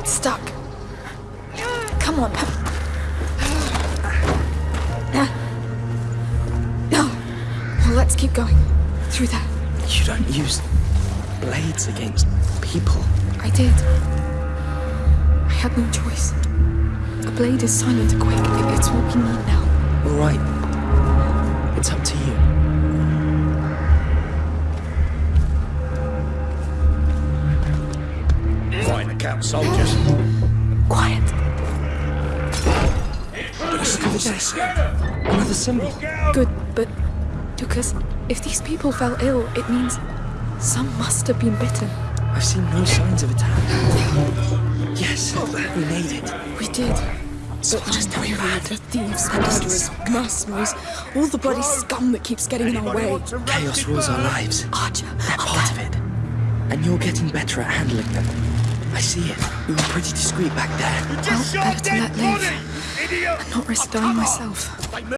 It's stuck. Come on. No. Well, let's keep going. Through there. You don't use blades against people. I did. I had no choice. A blade is silent and quick. It's what we need now. All right. It's up to you. Find camp soldiers. Quiet. Look over. Another symbol. Good, but Lucas, if these people fell ill, it means some must have been bitten. I've seen no signs of attack. Yes, oh, we made it. We did. Soldiers doing bad. The thieves, murderers, mercenaries, all the bloody scum that keeps getting in our way. Chaos rules our lives. Archer, They're part of it. And you're getting better at handling them. I see it. You were pretty discreet back there. well, better to let live and not risk dying myself.